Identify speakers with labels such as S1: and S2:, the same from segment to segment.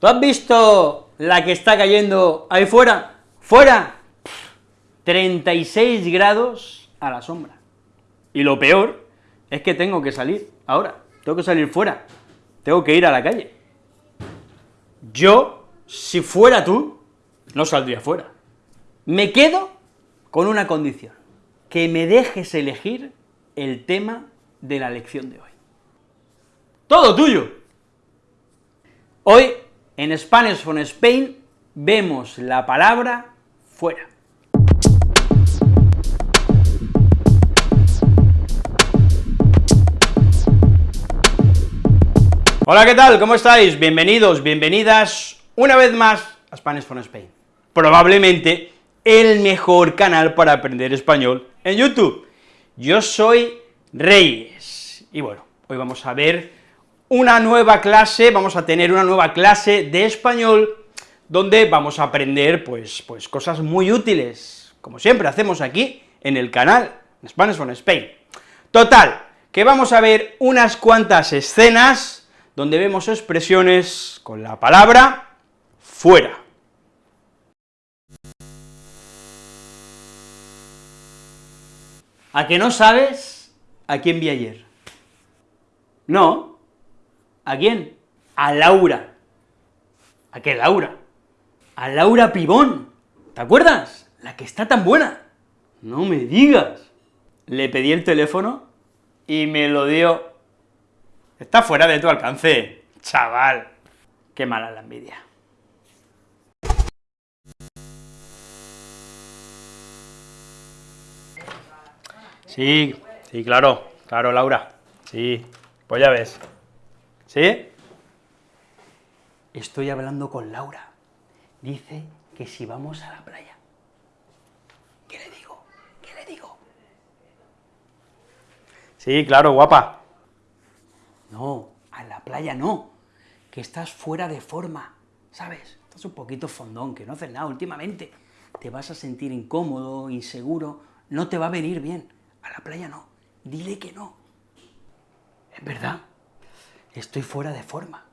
S1: ¿Tú has visto la que está cayendo ahí fuera? ¡Fuera! 36 grados a la sombra. Y lo peor es que tengo que salir ahora, tengo que salir fuera, tengo que ir a la calle. Yo, si fuera tú, no saldría fuera. Me quedo con una condición, que me dejes elegir el tema de la lección de hoy. ¡Todo tuyo! Hoy, en Spanish from Spain, vemos la palabra fuera. Hola, ¿qué tal? ¿Cómo estáis? Bienvenidos, bienvenidas una vez más a Spanish from Spain. Probablemente el mejor canal para aprender español en YouTube. Yo soy Reyes, y bueno, hoy vamos a ver una nueva clase, vamos a tener una nueva clase de español, donde vamos a aprender, pues, pues cosas muy útiles, como siempre hacemos aquí en el canal, Spanish from Spain. Total, que vamos a ver unas cuantas escenas donde vemos expresiones con la palabra fuera. ¿A que no sabes a quién vi ayer? No. ¿A quién? A Laura. ¿A qué Laura? A Laura Pibón. ¿Te acuerdas? La que está tan buena. No me digas. Le pedí el teléfono y me lo dio Está fuera de tu alcance, chaval. Qué mala la envidia. Sí, sí, claro, claro, Laura. Sí, pues ya ves. ¿Sí? Estoy hablando con Laura. Dice que si vamos a la playa. ¿Qué le digo? ¿Qué le digo? Sí, claro, guapa. No, a la playa no, que estás fuera de forma, ¿sabes? Estás un poquito fondón, que no haces nada últimamente, te vas a sentir incómodo, inseguro, no te va a venir bien. A la playa no, dile que no. Es verdad, estoy fuera de forma.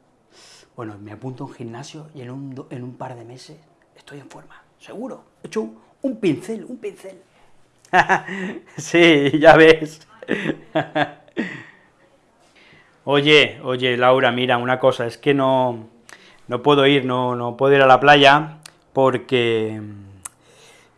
S1: Bueno, me apunto a un gimnasio y en un, en un par de meses estoy en forma, seguro. He hecho un, pincel, un pincel. sí, ya ves. Oye, oye, Laura, mira, una cosa, es que no, no puedo ir, no, no puedo ir a la playa porque...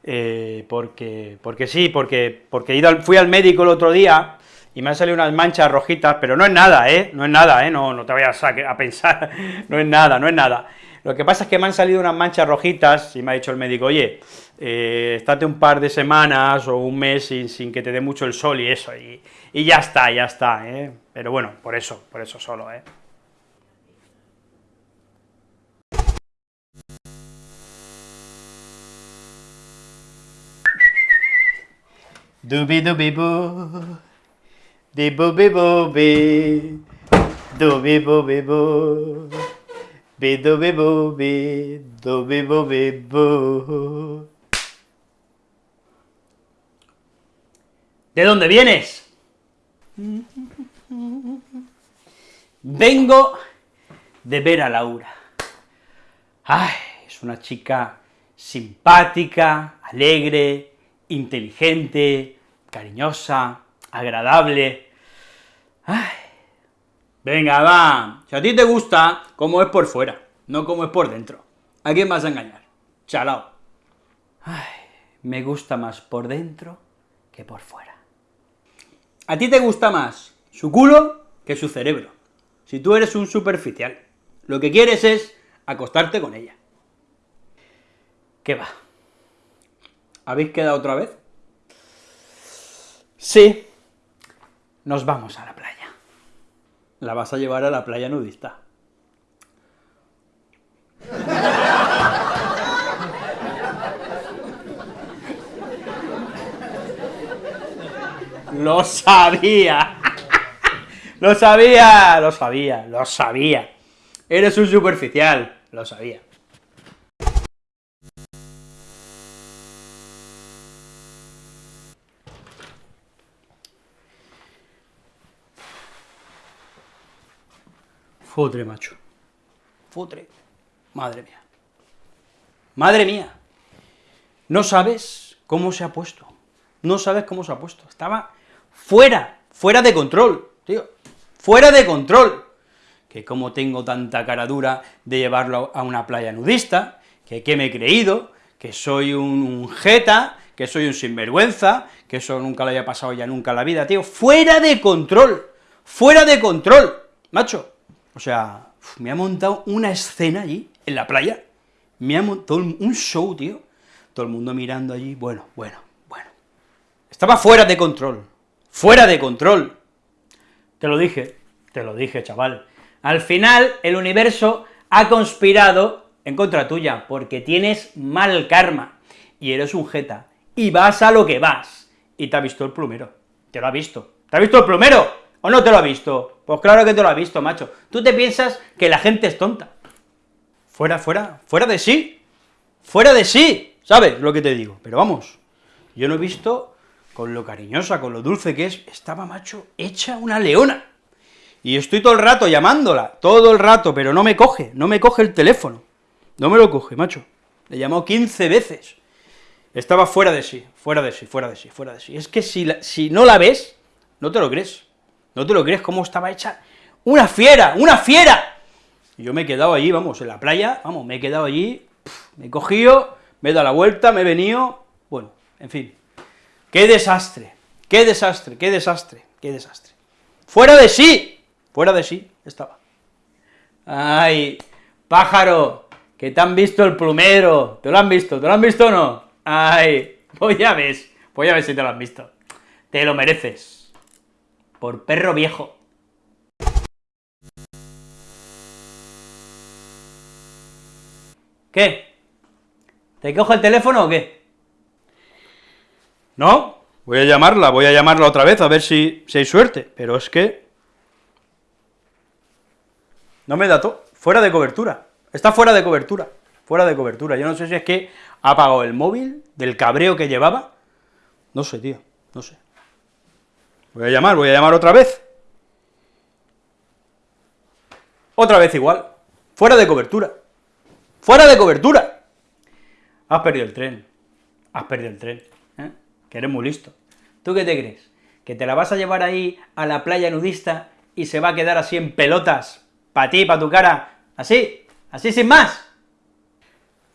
S1: Eh, porque, porque sí, porque, porque ido fui al médico el otro día y me han salido unas manchas rojitas, pero no es nada, ¿eh? No es nada, ¿eh? No, no te vayas a, pensar, no es nada, no es nada. Lo que pasa es que me han salido unas manchas rojitas y me ha dicho el médico, oye, eh, estate un par de semanas o un mes sin, que te dé mucho el sol y eso, y, ya está, ya está, ¿eh? Pero bueno, por eso, por eso solo, ¿eh? Dubi dubi di bi bu. ¿De dónde vienes? Vengo de ver a Laura. Ay, es una chica simpática, alegre, inteligente, cariñosa, agradable. Ay, venga, va, si a ti te gusta, como es por fuera, no como es por dentro. ¿A quién vas a engañar? Chalao. Ay, me gusta más por dentro que por fuera. ¿A ti te gusta más su culo que su cerebro? Si tú eres un superficial, lo que quieres es acostarte con ella. ¿Qué va? ¿Habéis quedado otra vez? Sí, nos vamos a la playa. La vas a llevar a la playa nudista. Lo sabía. Lo sabía, lo sabía, lo sabía. Eres un superficial, lo sabía. Fotre, macho. Fotre. Madre mía. Madre mía. No sabes cómo se ha puesto. No sabes cómo se ha puesto. Estaba fuera, fuera de control, tío. Fuera de control. Que como tengo tanta cara dura de llevarlo a una playa nudista, que qué me he creído, que soy un, un jeta, que soy un sinvergüenza, que eso nunca lo haya pasado ya nunca en la vida, tío. Fuera de control. Fuera de control, macho. O sea, me ha montado una escena allí, en la playa, me ha montado un show, tío, todo el mundo mirando allí, bueno, bueno, bueno. Estaba fuera de control, fuera de control. Te lo dije, te lo dije, chaval. Al final, el universo ha conspirado en contra tuya, porque tienes mal karma, y eres un jeta, y vas a lo que vas, y te ha visto el plumero, te lo ha visto, ¿te ha visto el plumero? ¿O no te lo ha visto? Pues claro que te lo ha visto, macho. Tú te piensas que la gente es tonta. Fuera, fuera, fuera de sí, fuera de sí, ¿sabes lo que te digo? Pero vamos, yo no he visto, con lo cariñosa, con lo dulce que es, estaba, macho, hecha una leona. Y estoy todo el rato llamándola, todo el rato, pero no me coge, no me coge el teléfono. No me lo coge, macho. Le llamó 15 veces. Estaba fuera de sí, fuera de sí, fuera de sí, fuera de sí. Es que si, si no la ves, no te lo crees. No te lo crees cómo estaba hecha una fiera, una fiera. Y yo me he quedado allí, vamos, en la playa, vamos, me he quedado allí, me he cogido, me he dado la vuelta, me he venido, bueno, en fin. ¡Qué desastre! ¡Qué desastre! ¡Qué desastre! ¡Qué desastre! ¡Fuera de sí! Fuera de sí estaba. ¡Ay! ¡Pájaro! que te han visto el plumero, ¿te lo han visto? ¿Te lo han visto o no? ¡Ay! Pues ya ves, pues ya ves si te lo han visto. Te lo mereces por perro viejo. ¿Qué? ¿Te cojo el teléfono o qué? No, voy a llamarla, voy a llamarla otra vez a ver si, si hay suerte, pero es que... No me da todo, fuera de cobertura, está fuera de cobertura, fuera de cobertura, yo no sé si es que ha apagado el móvil del cabreo que llevaba, no sé, tío, no sé. Voy a llamar, voy a llamar otra vez. Otra vez igual. Fuera de cobertura. ¡Fuera de cobertura! Has perdido el tren. Has perdido el tren. ¿eh? Que eres muy listo. ¿Tú qué te crees? ¿Que te la vas a llevar ahí a la playa nudista y se va a quedar así en pelotas, para ti, para tu cara, así, así sin más?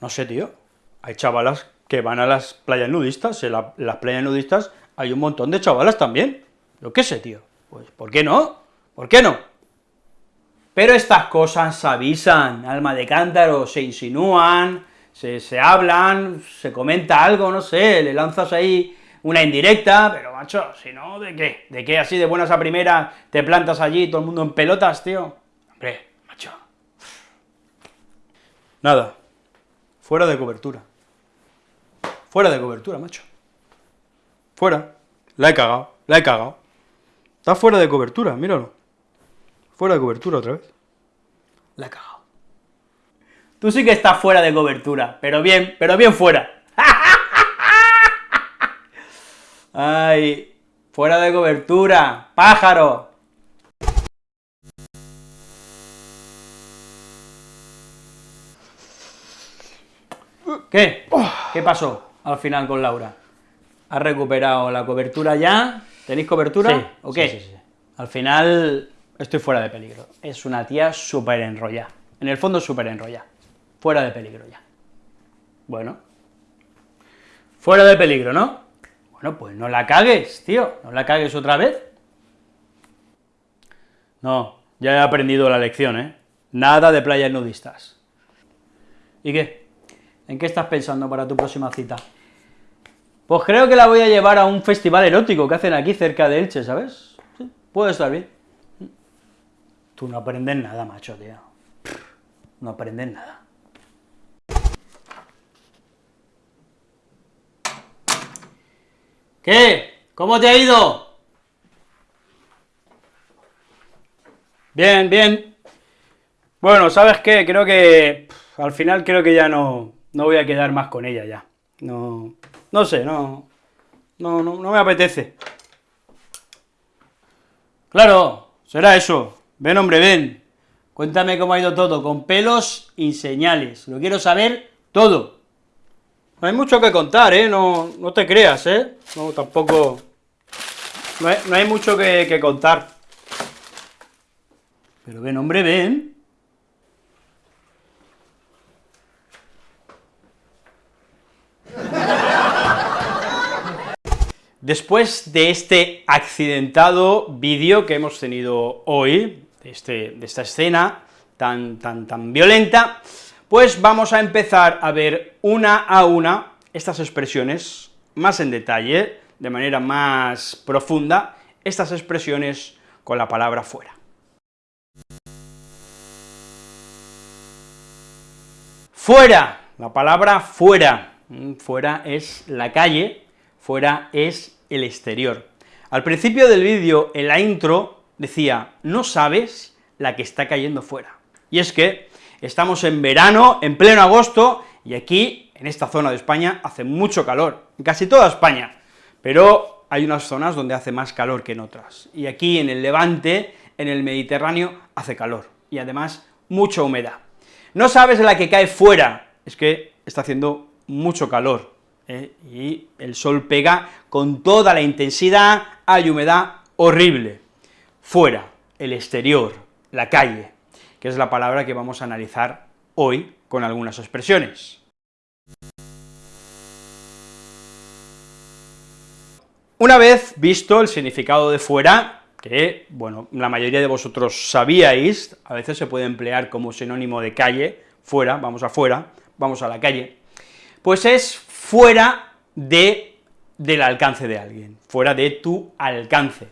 S1: No sé, tío. Hay chavalas que van a las playas nudistas, en las playas nudistas hay un montón de chavalas también. Lo qué sé, tío, pues, ¿por qué no? ¿Por qué no? Pero estas cosas se avisan, alma de cántaro, se insinúan, se, se hablan, se comenta algo, no sé, le lanzas ahí una indirecta, pero macho, si no, ¿de qué? ¿De qué así de buenas a primeras te plantas allí, todo el mundo en pelotas, tío? Hombre, macho. Nada, fuera de cobertura. Fuera de cobertura, macho. Fuera. La he cagado, la he cagado. Está fuera de cobertura, míralo. Fuera de cobertura otra vez. La cagado. Tú sí que estás fuera de cobertura, pero bien, pero bien fuera. Ay, fuera de cobertura, pájaro. ¿Qué? ¿Qué pasó al final con Laura? ¿Has recuperado la cobertura ya? ¿Tenéis cobertura sí, o qué? Sí, sí. Al final estoy fuera de peligro. Es una tía súper enrollada. En el fondo súper enrollada. Fuera de peligro ya. Bueno. Fuera de peligro, ¿no? Bueno, pues no la cagues, tío. No la cagues otra vez. No, ya he aprendido la lección, ¿eh? Nada de playas nudistas. ¿Y qué? ¿En qué estás pensando para tu próxima cita? Pues creo que la voy a llevar a un festival erótico que hacen aquí cerca de Elche, ¿sabes? Sí, puede estar bien. Tú no aprendes nada, macho, tío. No aprendes nada. ¿Qué? ¿Cómo te ha ido? Bien, bien. Bueno, ¿sabes qué? Creo que... al final creo que ya no, no voy a quedar más con ella ya. No... No sé, no, no, no, no me apetece. Claro, será eso. Ven, hombre, ven. Cuéntame cómo ha ido todo, con pelos y señales, lo quiero saber todo. No hay mucho que contar, ¿eh? No, no te creas, ¿eh? No, tampoco... No hay, no hay mucho que, que contar. Pero ven, hombre, ven. Después de este accidentado vídeo que hemos tenido hoy, de, este, de esta escena tan, tan, tan violenta, pues vamos a empezar a ver una a una estas expresiones más en detalle, de manera más profunda, estas expresiones con la palabra fuera. Fuera, la palabra fuera, mm, fuera es la calle, fuera es el exterior. Al principio del vídeo, en la intro, decía, no sabes la que está cayendo fuera. Y es que estamos en verano, en pleno agosto, y aquí, en esta zona de España, hace mucho calor, en casi toda España, pero hay unas zonas donde hace más calor que en otras. Y aquí, en el Levante, en el Mediterráneo, hace calor, y además mucha humedad. No sabes la que cae fuera, es que está haciendo mucho calor, ¿eh? y el sol pega con toda la intensidad, hay humedad horrible. Fuera, el exterior, la calle, que es la palabra que vamos a analizar hoy con algunas expresiones. Una vez visto el significado de fuera, que, bueno, la mayoría de vosotros sabíais, a veces se puede emplear como sinónimo de calle, fuera, vamos afuera, vamos a la calle, pues es fuera de, del alcance de alguien, fuera de tu alcance.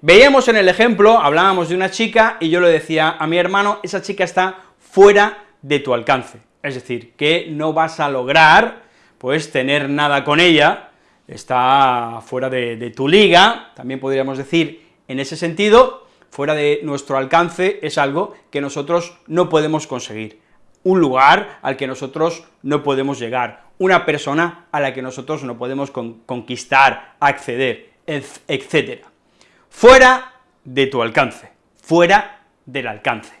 S1: Veíamos en el ejemplo, hablábamos de una chica, y yo le decía a mi hermano, esa chica está fuera de tu alcance, es decir, que no vas a lograr, pues, tener nada con ella, está fuera de, de tu liga, también podríamos decir, en ese sentido, fuera de nuestro alcance es algo que nosotros no podemos conseguir, un lugar al que nosotros no podemos llegar, una persona a la que nosotros no podemos conquistar, acceder, etcétera. Fuera de tu alcance, fuera del alcance.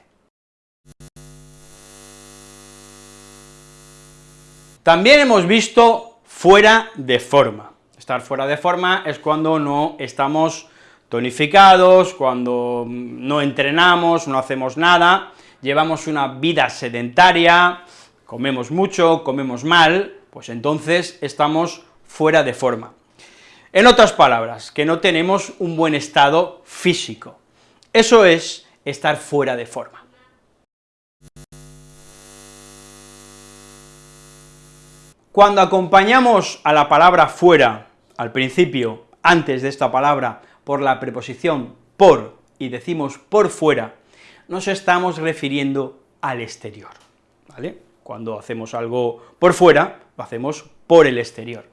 S1: También hemos visto fuera de forma. Estar fuera de forma es cuando no estamos tonificados, cuando no entrenamos, no hacemos nada, llevamos una vida sedentaria, comemos mucho, comemos mal, pues entonces estamos fuera de forma. En otras palabras, que no tenemos un buen estado físico. Eso es estar fuera de forma. Cuando acompañamos a la palabra fuera, al principio, antes de esta palabra, por la preposición por, y decimos por fuera, nos estamos refiriendo al exterior, ¿vale? Cuando hacemos algo por fuera, lo hacemos por el exterior.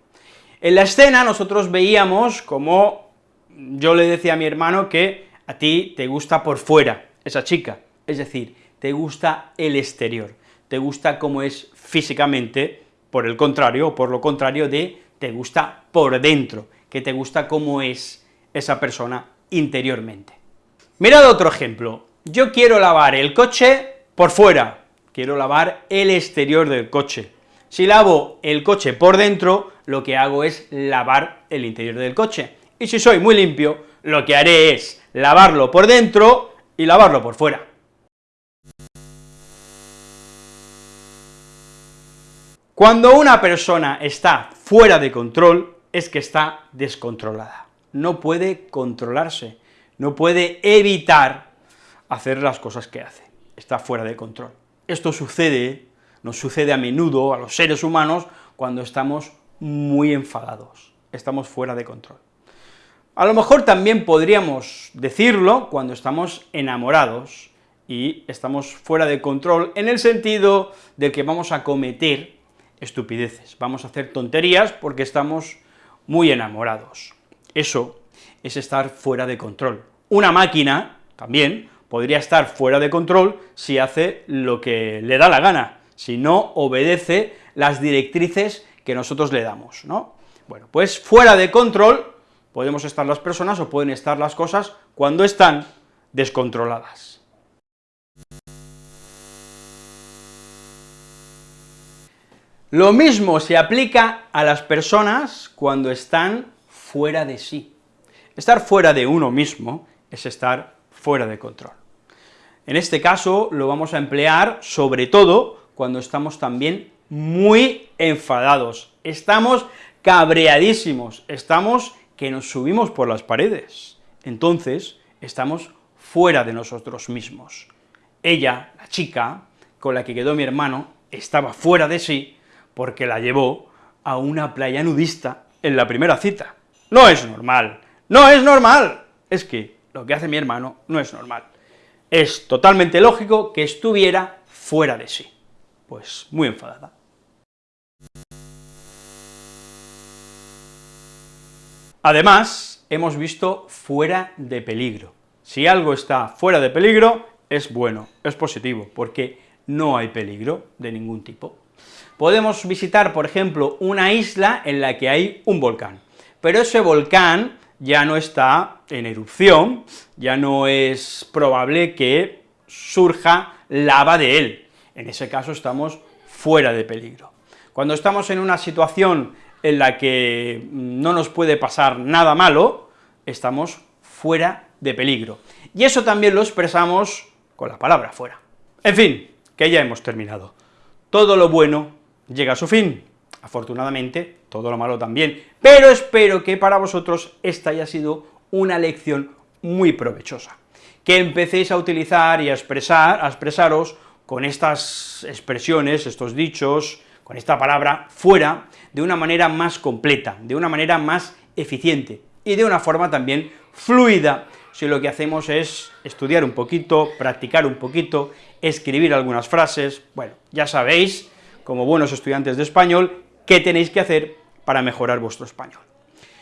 S1: En la escena nosotros veíamos como yo le decía a mi hermano que a ti te gusta por fuera esa chica, es decir, te gusta el exterior, te gusta cómo es físicamente, por el contrario, o por lo contrario de te gusta por dentro, que te gusta cómo es esa persona interiormente. Mirad otro ejemplo, yo quiero lavar el coche por fuera, quiero lavar el exterior del coche. Si lavo el coche por dentro, lo que hago es lavar el interior del coche. Y si soy muy limpio, lo que haré es lavarlo por dentro y lavarlo por fuera. Cuando una persona está fuera de control, es que está descontrolada. No puede controlarse, no puede evitar hacer las cosas que hace, está fuera de control. Esto sucede, nos sucede a menudo a los seres humanos cuando estamos muy enfadados, estamos fuera de control. A lo mejor también podríamos decirlo cuando estamos enamorados y estamos fuera de control en el sentido de que vamos a cometer estupideces, vamos a hacer tonterías porque estamos muy enamorados. Eso es estar fuera de control. Una máquina, también, podría estar fuera de control si hace lo que le da la gana, si no obedece las directrices que nosotros le damos, ¿no? Bueno, pues fuera de control podemos estar las personas o pueden estar las cosas cuando están descontroladas. Lo mismo se aplica a las personas cuando están fuera de sí. Estar fuera de uno mismo es estar fuera de control. En este caso lo vamos a emplear sobre todo cuando estamos también muy enfadados, estamos cabreadísimos, estamos que nos subimos por las paredes. Entonces, estamos fuera de nosotros mismos. Ella, la chica, con la que quedó mi hermano, estaba fuera de sí, porque la llevó a una playa nudista en la primera cita. No es normal, no es normal. Es que lo que hace mi hermano no es normal. Es totalmente lógico que estuviera fuera de sí. Pues muy enfadada. Además, hemos visto fuera de peligro. Si algo está fuera de peligro, es bueno, es positivo, porque no hay peligro de ningún tipo. Podemos visitar, por ejemplo, una isla en la que hay un volcán, pero ese volcán ya no está en erupción, ya no es probable que surja lava de él, en ese caso estamos fuera de peligro. Cuando estamos en una situación en la que no nos puede pasar nada malo, estamos fuera de peligro. Y eso también lo expresamos con la palabra fuera. En fin, que ya hemos terminado. Todo lo bueno llega a su fin, afortunadamente, todo lo malo también, pero espero que para vosotros esta haya sido una lección muy provechosa, que empecéis a utilizar y a expresar, a expresaros con estas expresiones, estos dichos, con esta palabra fuera, de una manera más completa, de una manera más eficiente, y de una forma también fluida, si lo que hacemos es estudiar un poquito, practicar un poquito, escribir algunas frases, bueno, ya sabéis como buenos estudiantes de español, qué tenéis que hacer para mejorar vuestro español.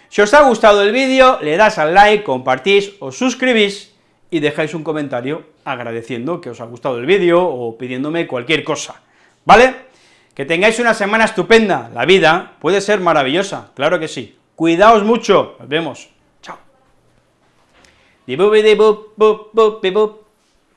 S1: Si os ha gustado el vídeo, le das al like, compartís, os suscribís y dejáis un comentario agradeciendo que os ha gustado el vídeo o pidiéndome cualquier cosa, ¿vale? Que tengáis una semana estupenda, la vida puede ser maravillosa, claro que sí. Cuidaos mucho, nos vemos, chao.